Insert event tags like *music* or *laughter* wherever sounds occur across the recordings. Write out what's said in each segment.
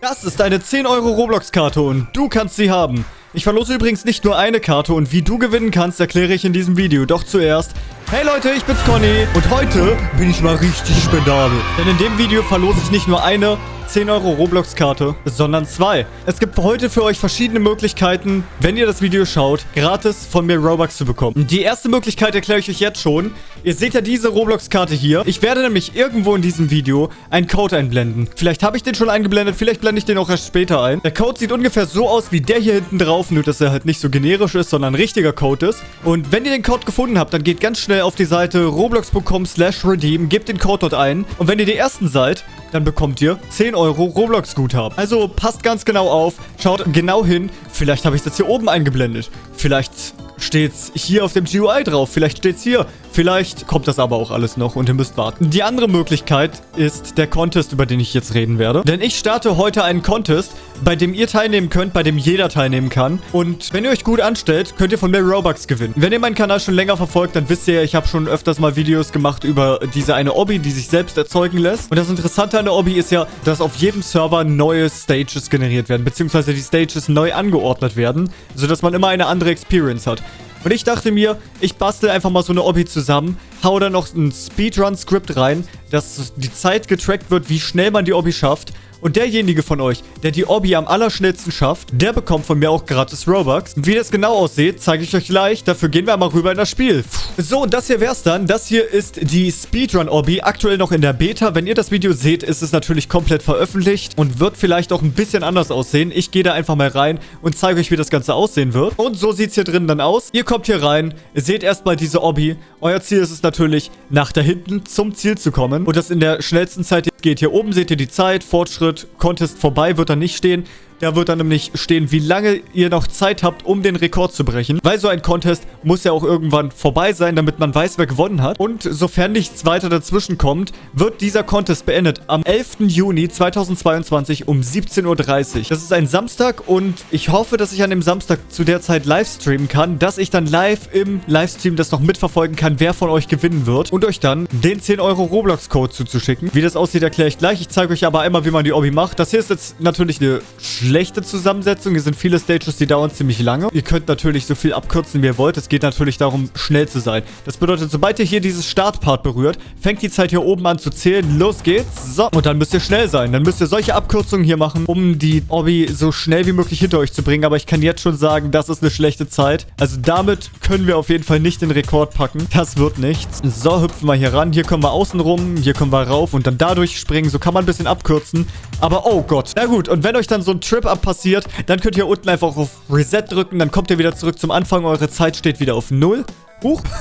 Das ist eine 10 Euro Roblox-Karte und du kannst sie haben. Ich verlose übrigens nicht nur eine Karte und wie du gewinnen kannst, erkläre ich in diesem Video. Doch zuerst, hey Leute, ich bin's Conny und heute bin ich mal richtig spendabel. Denn in dem Video verlose ich nicht nur eine, 10 Euro Roblox-Karte, sondern zwei. Es gibt heute für euch verschiedene Möglichkeiten, wenn ihr das Video schaut, gratis von mir Robux zu bekommen. Die erste Möglichkeit erkläre ich euch jetzt schon. Ihr seht ja diese Roblox-Karte hier. Ich werde nämlich irgendwo in diesem Video einen Code einblenden. Vielleicht habe ich den schon eingeblendet, vielleicht blende ich den auch erst später ein. Der Code sieht ungefähr so aus wie der hier hinten drauf, nur dass er halt nicht so generisch ist, sondern ein richtiger Code ist. Und wenn ihr den Code gefunden habt, dann geht ganz schnell auf die Seite roblox.com slash redeem, gebt den Code dort ein. Und wenn ihr die Ersten seid, dann bekommt ihr 10 Euro Roblox-Guthaben. Also passt ganz genau auf, schaut genau hin. Vielleicht habe ich das hier oben eingeblendet. Vielleicht steht es hier auf dem GUI drauf. Vielleicht steht es hier. Vielleicht kommt das aber auch alles noch und ihr müsst warten. Die andere Möglichkeit ist der Contest, über den ich jetzt reden werde. Denn ich starte heute einen Contest, bei dem ihr teilnehmen könnt, bei dem jeder teilnehmen kann. Und wenn ihr euch gut anstellt, könnt ihr von mir Robux gewinnen. Wenn ihr meinen Kanal schon länger verfolgt, dann wisst ihr ich habe schon öfters mal Videos gemacht über diese eine Obby, die sich selbst erzeugen lässt. Und das Interessante an der Obby ist ja, dass auf jedem Server neue Stages generiert werden, beziehungsweise die Stages neu angeordnet werden, sodass man immer eine andere Experience hat. Und ich dachte mir, ich bastel einfach mal so eine Obby zusammen, hau da noch ein Speedrun-Skript rein, dass die Zeit getrackt wird, wie schnell man die Obby schafft. Und derjenige von euch, der die Obby am allerschnellsten schafft, der bekommt von mir auch gratis Robux. Und wie das genau aussieht, zeige ich euch gleich. Dafür gehen wir mal rüber in das Spiel. So, und das hier wär's dann. Das hier ist die Speedrun-Obby, aktuell noch in der Beta. Wenn ihr das Video seht, ist es natürlich komplett veröffentlicht und wird vielleicht auch ein bisschen anders aussehen. Ich gehe da einfach mal rein und zeige euch, wie das Ganze aussehen wird. Und so sieht's hier drin dann aus. Ihr kommt hier rein, seht erstmal diese Obby. Euer Ziel ist es natürlich, nach da hinten zum Ziel zu kommen. Und das in der schnellsten Zeit geht. Hier oben seht ihr die Zeit, Fortschritt, Contest vorbei wird da nicht stehen. Da wird dann nämlich stehen, wie lange ihr noch Zeit habt, um den Rekord zu brechen. Weil so ein Contest muss ja auch irgendwann vorbei sein, damit man weiß, wer gewonnen hat. Und sofern nichts weiter dazwischen kommt, wird dieser Contest beendet am 11. Juni 2022 um 17.30 Uhr. Das ist ein Samstag und ich hoffe, dass ich an dem Samstag zu der Zeit live streamen kann, dass ich dann live im Livestream das noch mitverfolgen kann, wer von euch gewinnen wird und euch dann den 10 Euro Roblox-Code zuzuschicken. Wie das aussieht, erkläre ich gleich. Ich zeige euch aber einmal, wie man die Obby macht. Das hier ist jetzt natürlich eine schlechte Zusammensetzung. Hier sind viele Stages, die dauern ziemlich lange. Ihr könnt natürlich so viel abkürzen, wie ihr wollt. Es geht natürlich darum, schnell zu sein. Das bedeutet, sobald ihr hier dieses Startpart berührt, fängt die Zeit hier oben an zu zählen. Los geht's. So, und dann müsst ihr schnell sein. Dann müsst ihr solche Abkürzungen hier machen, um die Obby so schnell wie möglich hinter euch zu bringen. Aber ich kann jetzt schon sagen, das ist eine schlechte Zeit. Also damit können wir auf jeden Fall nicht den Rekord packen. Das wird nichts. So, hüpfen wir hier ran. Hier können wir außen rum. Hier können wir rauf und dann dadurch springen. So kann man ein bisschen abkürzen. Aber oh Gott. Na gut, und wenn euch dann so ein Trip Trip-Up passiert, dann könnt ihr unten einfach auf Reset drücken. Dann kommt ihr wieder zurück zum Anfang. Eure Zeit steht wieder auf 0. Huch. *laughs*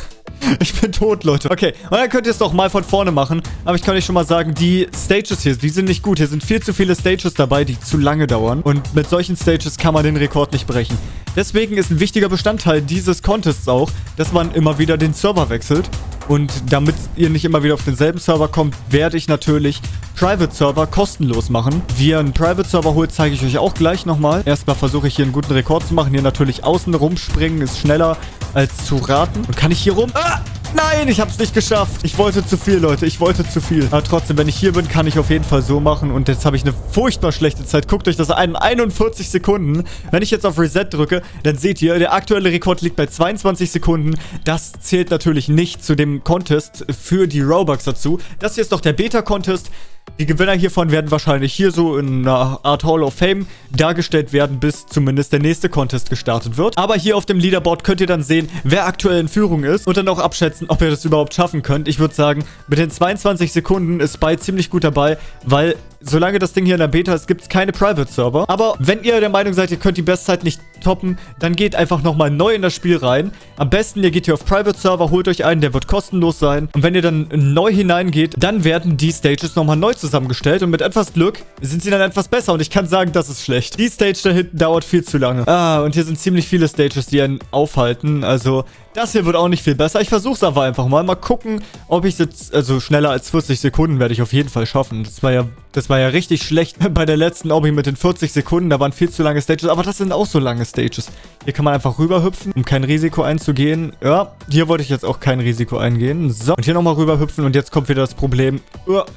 Ich bin tot, Leute. Okay, und dann könnt ihr es doch mal von vorne machen. Aber ich kann euch schon mal sagen, die Stages hier, die sind nicht gut. Hier sind viel zu viele Stages dabei, die zu lange dauern. Und mit solchen Stages kann man den Rekord nicht brechen. Deswegen ist ein wichtiger Bestandteil dieses Contests auch, dass man immer wieder den Server wechselt. Und damit ihr nicht immer wieder auf denselben Server kommt, werde ich natürlich Private-Server kostenlos machen. Wie ihr einen Private-Server holt, zeige ich euch auch gleich nochmal. Erstmal versuche ich hier einen guten Rekord zu machen. Hier natürlich außen rumspringen ist schneller als zu raten. Und kann ich hier rum... Ah! Nein, ich habe es nicht geschafft. Ich wollte zu viel, Leute. Ich wollte zu viel. Aber trotzdem, wenn ich hier bin, kann ich auf jeden Fall so machen. Und jetzt habe ich eine furchtbar schlechte Zeit. Guckt euch das an. 41 Sekunden. Wenn ich jetzt auf Reset drücke, dann seht ihr, der aktuelle Rekord liegt bei 22 Sekunden. Das zählt natürlich nicht zu dem Contest für die Robux dazu. Das hier ist doch der Beta-Contest. Die Gewinner hiervon werden wahrscheinlich hier so in einer Art Hall of Fame dargestellt werden, bis zumindest der nächste Contest gestartet wird. Aber hier auf dem Leaderboard könnt ihr dann sehen, wer aktuell in Führung ist und dann auch abschätzen, ob ihr das überhaupt schaffen könnt. Ich würde sagen, mit den 22 Sekunden ist Spy ziemlich gut dabei, weil solange das Ding hier in der Beta ist, gibt es keine Private-Server. Aber wenn ihr der Meinung seid, ihr könnt die Bestzeit nicht toppen, dann geht einfach nochmal neu in das Spiel rein. Am besten, ihr geht hier auf Private-Server, holt euch einen, der wird kostenlos sein. Und wenn ihr dann neu hineingeht, dann werden die Stages nochmal neu zusammengestellt. Und mit etwas Glück sind sie dann etwas besser. Und ich kann sagen, das ist schlecht. Die Stage da hinten dauert viel zu lange. Ah, und hier sind ziemlich viele Stages, die einen aufhalten. Also, das hier wird auch nicht viel besser. Ich versuche es aber einfach mal. Mal gucken, ob ich jetzt, also schneller als 40 Sekunden werde ich auf jeden Fall schaffen. Das war ja Das war ja richtig schlecht *laughs* bei der letzten Obby mit den 40 Sekunden. Da waren viel zu lange Stages. Aber das sind auch so lange Stages. Hier kann man einfach rüberhüpfen, um kein Risiko einzugehen. Ja, hier wollte ich jetzt auch kein Risiko eingehen. So, und hier nochmal rüberhüpfen. Und jetzt kommt wieder das Problem.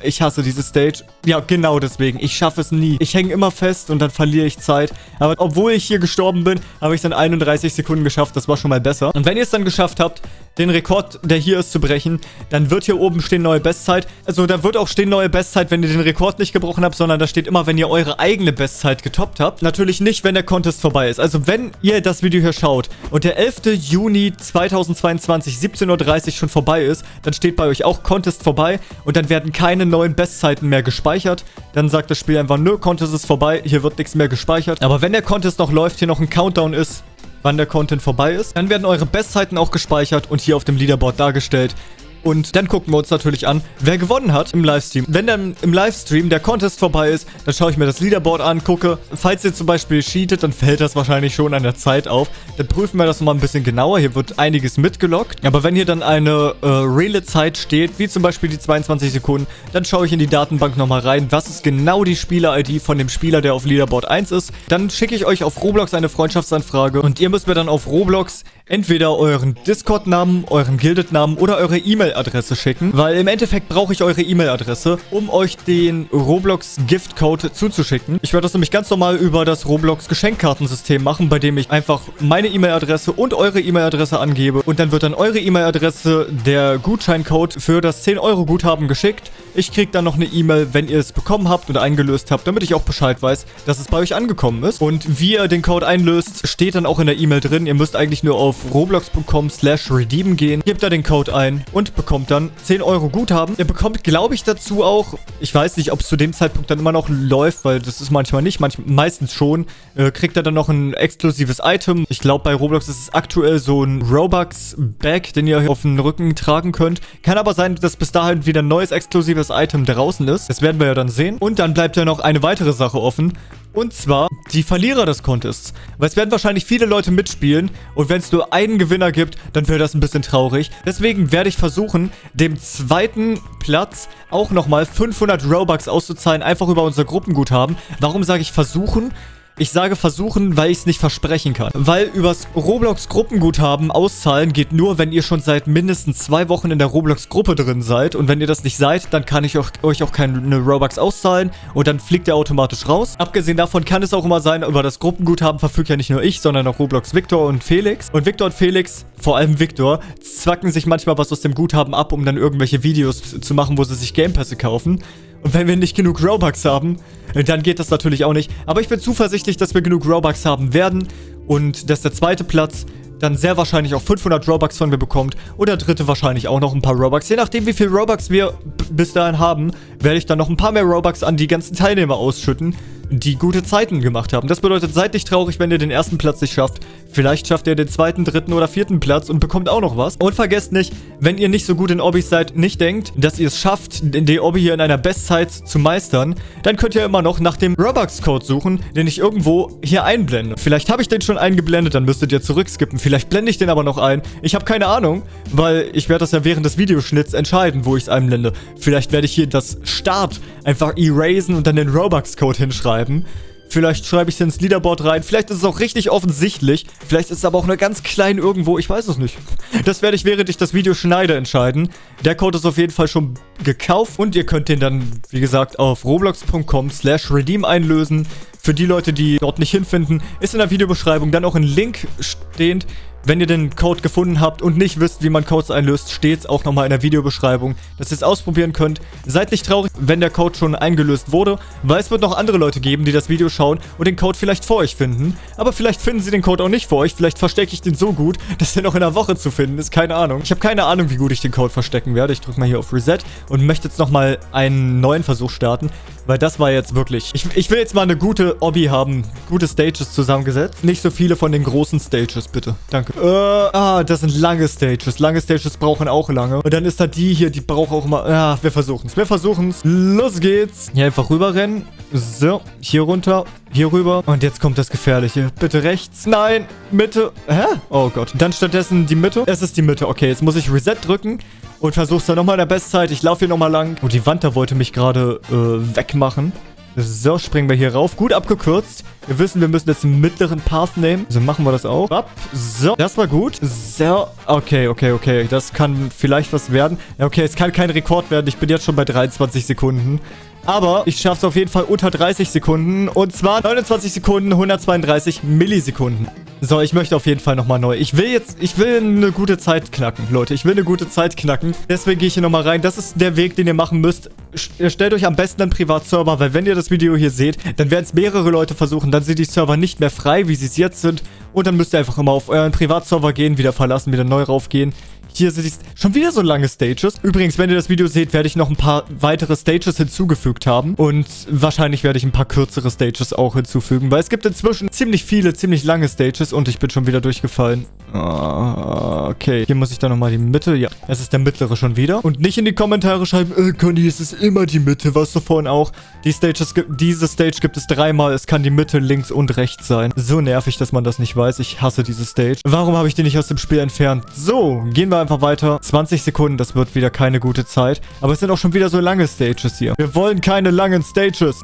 Ich hasse diese Stage. Ja, genau deswegen. Ich schaffe es nie. Ich hänge immer fest und dann verliere ich Zeit. Aber obwohl ich hier gestorben bin, habe ich dann 31 Sekunden geschafft. Das war schon mal besser. Und wenn ihr es dann geschafft habt, den Rekord, der hier ist, zu brechen, dann wird hier oben stehen neue Bestzeit. Also da wird auch stehen neue Bestzeit, wenn ihr den Rekord nicht gebrochen habt, sondern da steht immer, wenn ihr eure eigene Bestzeit getoppt habt. Natürlich nicht, wenn der Contest vorbei ist. Also wenn ihr das Video hier schaut und der 11. Juni 2022, 17.30 Uhr schon vorbei ist, dann steht bei euch auch Contest vorbei und dann werden keine neuen Bestzeiten mehr gespeichert. Dann sagt das Spiel einfach, nö, Contest ist vorbei, hier wird nichts mehr gespeichert. Aber wenn der Contest noch läuft, hier noch ein Countdown ist, wann der Content vorbei ist. Dann werden eure Bestzeiten auch gespeichert und hier auf dem Leaderboard dargestellt. Und dann gucken wir uns natürlich an, wer gewonnen hat im Livestream. Wenn dann im Livestream der Contest vorbei ist, dann schaue ich mir das Leaderboard an, gucke. Falls ihr zum Beispiel cheatet, dann fällt das wahrscheinlich schon an der Zeit auf. Dann prüfen wir das nochmal ein bisschen genauer. Hier wird einiges mitgelockt. Aber wenn hier dann eine äh, reale Zeit steht, wie zum Beispiel die 22 Sekunden, dann schaue ich in die Datenbank nochmal rein. Was ist genau die Spieler-ID von dem Spieler, der auf Leaderboard 1 ist? Dann schicke ich euch auf Roblox eine Freundschaftsanfrage und ihr müsst mir dann auf Roblox entweder euren Discord-Namen, euren Gildet-Namen oder eure E-Mail-Adresse schicken, weil im Endeffekt brauche ich eure E-Mail-Adresse, um euch den Roblox Gift-Code zuzuschicken. Ich werde das nämlich ganz normal über das Roblox Geschenkkartensystem machen, bei dem ich einfach meine E-Mail-Adresse und eure E-Mail-Adresse angebe und dann wird dann eure E-Mail-Adresse der Gutscheincode für das 10-Euro-Guthaben geschickt. Ich kriege dann noch eine E-Mail, wenn ihr es bekommen habt oder eingelöst habt, damit ich auch Bescheid weiß, dass es bei euch angekommen ist. Und wie ihr den Code einlöst, steht dann auch in der E-Mail drin. Ihr müsst eigentlich nur auf roblox.com slash redeem gehen, gebt da den Code ein und bekommt dann 10 Euro Guthaben. Ihr bekommt, glaube ich, dazu auch, ich weiß nicht, ob es zu dem Zeitpunkt dann immer noch läuft, weil das ist manchmal nicht, manchmal, meistens schon, äh, kriegt er dann noch ein exklusives Item. Ich glaube, bei Roblox ist es aktuell so ein Robux-Bag, den ihr auf den Rücken tragen könnt. Kann aber sein, dass bis dahin wieder ein neues exklusives Item draußen ist. Das werden wir ja dann sehen. Und dann bleibt ja noch eine weitere Sache offen. Und zwar die Verlierer des Contests. Weil es werden wahrscheinlich viele Leute mitspielen. Und wenn es nur einen Gewinner gibt, dann wäre das ein bisschen traurig. Deswegen werde ich versuchen, dem zweiten Platz auch nochmal 500 Robux auszuzahlen. Einfach über unser Gruppenguthaben. Warum sage ich versuchen? Ich sage versuchen, weil ich es nicht versprechen kann. Weil übers Roblox-Gruppenguthaben auszahlen geht nur, wenn ihr schon seit mindestens zwei Wochen in der Roblox-Gruppe drin seid. Und wenn ihr das nicht seid, dann kann ich euch auch keine Robux auszahlen. Und dann fliegt er automatisch raus. Abgesehen davon kann es auch immer sein, über das Gruppenguthaben verfügt ja nicht nur ich, sondern auch Roblox Victor und Felix. Und Victor und Felix, vor allem Victor, zwacken sich manchmal was aus dem Guthaben ab, um dann irgendwelche Videos zu machen, wo sie sich Gamepässe kaufen. Und wenn wir nicht genug Robux haben, dann geht das natürlich auch nicht. Aber ich bin zuversichtlich, dass wir genug Robux haben werden und dass der zweite Platz dann sehr wahrscheinlich auch 500 Robux von mir bekommt und der dritte wahrscheinlich auch noch ein paar Robux. Je nachdem, wie viel Robux wir bis dahin haben, werde ich dann noch ein paar mehr Robux an die ganzen Teilnehmer ausschütten die gute Zeiten gemacht haben. Das bedeutet, seid nicht traurig, wenn ihr den ersten Platz nicht schafft. Vielleicht schafft ihr den zweiten, dritten oder vierten Platz und bekommt auch noch was. Und vergesst nicht, wenn ihr nicht so gut in Obbys seid, nicht denkt, dass ihr es schafft, den Obby hier in einer Bestzeit zu meistern, dann könnt ihr immer noch nach dem Robux-Code suchen, den ich irgendwo hier einblende. Vielleicht habe ich den schon eingeblendet, dann müsstet ihr zurückskippen. Vielleicht blende ich den aber noch ein. Ich habe keine Ahnung, weil ich werde das ja während des Videoschnitts entscheiden, wo ich es einblende. Vielleicht werde ich hier das Start einfach erasen und dann den Robux-Code hinschreiben schreiben. Vielleicht schreibe ich es ins Leaderboard rein. Vielleicht ist es auch richtig offensichtlich. Vielleicht ist es aber auch nur ganz klein irgendwo. Ich weiß es nicht. Das werde ich, während ich das Video schneide, entscheiden. Der Code ist auf jeden Fall schon gekauft. Und ihr könnt den dann, wie gesagt, auf roblox.com slash redeem einlösen. Für die Leute, die dort nicht hinfinden, ist in der Videobeschreibung dann auch ein Link stehend, wenn ihr den Code gefunden habt und nicht wisst, wie man Codes einlöst, steht es auch nochmal in der Videobeschreibung, dass ihr es ausprobieren könnt. Seid nicht traurig, wenn der Code schon eingelöst wurde, weil es wird noch andere Leute geben, die das Video schauen und den Code vielleicht vor euch finden. Aber vielleicht finden sie den Code auch nicht vor euch, vielleicht verstecke ich den so gut, dass der noch in einer Woche zu finden ist, keine Ahnung. Ich habe keine Ahnung, wie gut ich den Code verstecken werde. Ich drücke mal hier auf Reset und möchte jetzt nochmal einen neuen Versuch starten, weil das war jetzt wirklich... Ich, ich will jetzt mal eine gute Obby haben, gute Stages zusammengesetzt. Nicht so viele von den großen Stages, bitte. Danke. Äh, ah, das sind lange Stages. Lange Stages brauchen auch lange. Und dann ist da die hier, die braucht auch immer... Ja, wir versuchen es. Wir versuchen es. Los geht's. Hier einfach rüberrennen. So, hier runter, hier rüber. Und jetzt kommt das Gefährliche. Bitte rechts. Nein, Mitte. Hä? Oh Gott. Dann stattdessen die Mitte. Es ist die Mitte. Okay, jetzt muss ich Reset drücken und versuch's dann nochmal in der Bestzeit. Ich laufe hier nochmal lang. Oh, die Wand da wollte mich gerade äh, wegmachen. So, springen wir hier rauf. Gut abgekürzt. Wir wissen, wir müssen jetzt den mittleren Path nehmen. So machen wir das auch. So, das war gut. So, okay, okay, okay. Das kann vielleicht was werden. Okay, es kann kein Rekord werden. Ich bin jetzt schon bei 23 Sekunden. Aber ich schaffe es auf jeden Fall unter 30 Sekunden. Und zwar 29 Sekunden, 132 Millisekunden. So, ich möchte auf jeden Fall nochmal neu. Ich will jetzt, ich will eine gute Zeit knacken, Leute. Ich will eine gute Zeit knacken. Deswegen gehe ich hier nochmal rein. Das ist der Weg, den ihr machen müsst. Stellt euch am besten einen Privatserver, weil wenn ihr das Video hier seht, dann werden es mehrere Leute versuchen. Dann sind die Server nicht mehr frei, wie sie es jetzt sind. Und dann müsst ihr einfach immer auf euren Privatserver gehen, wieder verlassen, wieder neu raufgehen. Hier sind schon wieder so lange Stages. Übrigens, wenn ihr das Video seht, werde ich noch ein paar weitere Stages hinzugefügt haben. Und wahrscheinlich werde ich ein paar kürzere Stages auch hinzufügen, weil es gibt inzwischen ziemlich viele, ziemlich lange Stages und ich bin schon wieder durchgefallen. Ah, okay, hier muss ich dann nochmal die Mitte. Ja, es ist der mittlere schon wieder. Und nicht in die Kommentare schreiben, äh, Conny, es ist immer die Mitte, was du vorhin auch. Die Stages, diese Stage gibt es dreimal. Es kann die Mitte, links und rechts sein. So nervig, dass man das nicht weiß. Ich hasse diese Stage. Warum habe ich die nicht aus dem Spiel entfernt? So, gehen wir einfach weiter. 20 Sekunden, das wird wieder keine gute Zeit. Aber es sind auch schon wieder so lange Stages hier. Wir wollen keine langen Stages.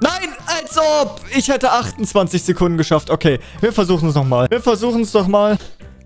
Nein, als ob. Ich hätte 28 Sekunden geschafft. Okay, wir versuchen es nochmal. Wir versuchen es doch mal.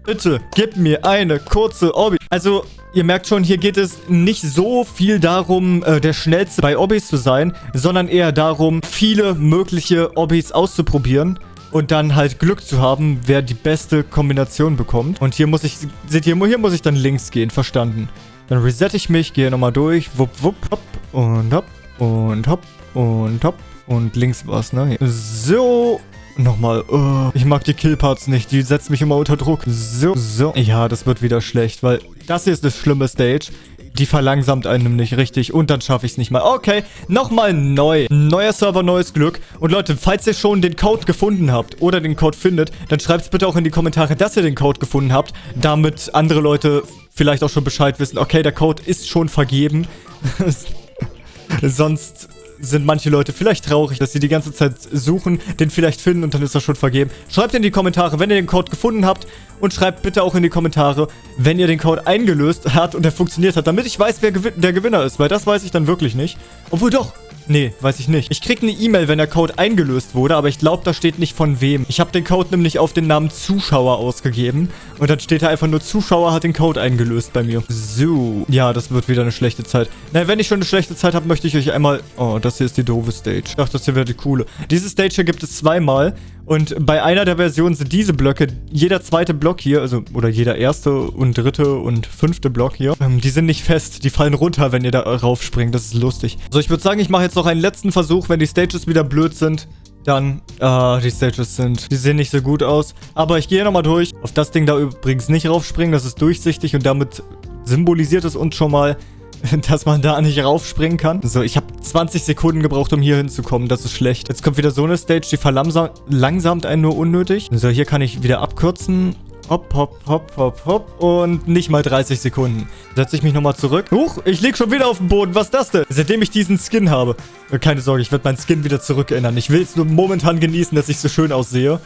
Bitte, gib mir eine kurze Obby. Also, ihr merkt schon, hier geht es nicht so viel darum, äh, der Schnellste bei Obbys zu sein, sondern eher darum, viele mögliche Obbys auszuprobieren und dann halt Glück zu haben, wer die beste Kombination bekommt. Und hier muss ich, seht ihr, hier muss ich dann links gehen, verstanden. Dann resette ich mich, gehe nochmal durch, wupp, wupp, hopp und hopp und hopp und hopp und links war's, ne? So, Nochmal. Oh, ich mag die Killparts nicht. Die setzt mich immer unter Druck. So, so. Ja, das wird wieder schlecht, weil das hier ist eine schlimme Stage. Die verlangsamt einem nicht richtig und dann schaffe ich es nicht mal. Okay, nochmal neu. Neuer Server, neues Glück. Und Leute, falls ihr schon den Code gefunden habt oder den Code findet, dann schreibt es bitte auch in die Kommentare, dass ihr den Code gefunden habt, damit andere Leute vielleicht auch schon Bescheid wissen. Okay, der Code ist schon vergeben. *laughs* Sonst sind manche Leute vielleicht traurig, dass sie die ganze Zeit suchen, den vielleicht finden und dann ist er schon vergeben. Schreibt in die Kommentare, wenn ihr den Code gefunden habt und schreibt bitte auch in die Kommentare, wenn ihr den Code eingelöst habt und er funktioniert hat, damit ich weiß, wer der Gewinner ist, weil das weiß ich dann wirklich nicht. Obwohl doch, Nee, weiß ich nicht. Ich krieg eine E-Mail, wenn der Code eingelöst wurde, aber ich glaube, da steht nicht von wem. Ich habe den Code nämlich auf den Namen Zuschauer ausgegeben. Und dann steht da einfach nur, Zuschauer hat den Code eingelöst bei mir. So. Ja, das wird wieder eine schlechte Zeit. Na, wenn ich schon eine schlechte Zeit habe, möchte ich euch einmal... Oh, das hier ist die doofe Stage. Dachte, das hier wäre die coole. Diese Stage hier gibt es zweimal. Und bei einer der Versionen sind diese Blöcke, jeder zweite Block hier, also, oder jeder erste und dritte und fünfte Block hier, ähm, die sind nicht fest. Die fallen runter, wenn ihr da raufspringt. Das ist lustig. So, ich würde sagen, ich mache jetzt noch einen letzten Versuch. Wenn die Stages wieder blöd sind, dann, ah, die Stages sind, die sehen nicht so gut aus. Aber ich gehe nochmal durch. Auf das Ding da übrigens nicht raufspringen. Das ist durchsichtig und damit symbolisiert es uns schon mal, *laughs* dass man da nicht raufspringen kann. So, ich habe 20 Sekunden gebraucht, um hier hinzukommen. Das ist schlecht. Jetzt kommt wieder so eine Stage, die verlangsamt einen nur unnötig. So, hier kann ich wieder abkürzen. Hopp, hopp, hopp, hopp, hopp. Und nicht mal 30 Sekunden. Setze ich mich nochmal zurück. Huch, ich lieg schon wieder auf dem Boden. Was ist das denn? Seitdem ich diesen Skin habe. Keine Sorge, ich werde meinen Skin wieder zurückändern. Ich will es nur momentan genießen, dass ich so schön aussehe.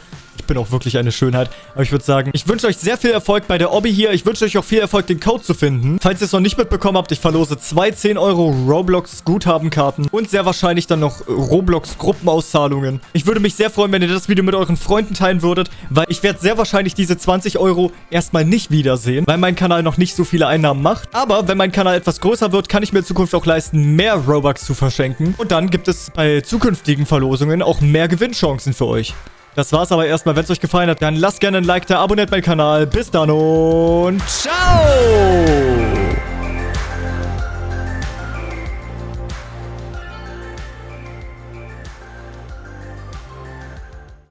Bin auch wirklich eine Schönheit. Aber ich würde sagen, ich wünsche euch sehr viel Erfolg bei der Obby hier. Ich wünsche euch auch viel Erfolg, den Code zu finden. Falls ihr es noch nicht mitbekommen habt, ich verlose zwei 10 Euro Roblox Guthabenkarten und sehr wahrscheinlich dann noch Roblox Gruppenauszahlungen. Ich würde mich sehr freuen, wenn ihr das Video mit euren Freunden teilen würdet, weil ich werde sehr wahrscheinlich diese 20 Euro erstmal nicht wiedersehen, weil mein Kanal noch nicht so viele Einnahmen macht. Aber wenn mein Kanal etwas größer wird, kann ich mir in Zukunft auch leisten, mehr Robux zu verschenken. Und dann gibt es bei zukünftigen Verlosungen auch mehr Gewinnchancen für euch. Das war's aber erstmal. Wenn es euch gefallen hat, dann lasst gerne ein Like da, abonniert meinen Kanal. Bis dann und ciao!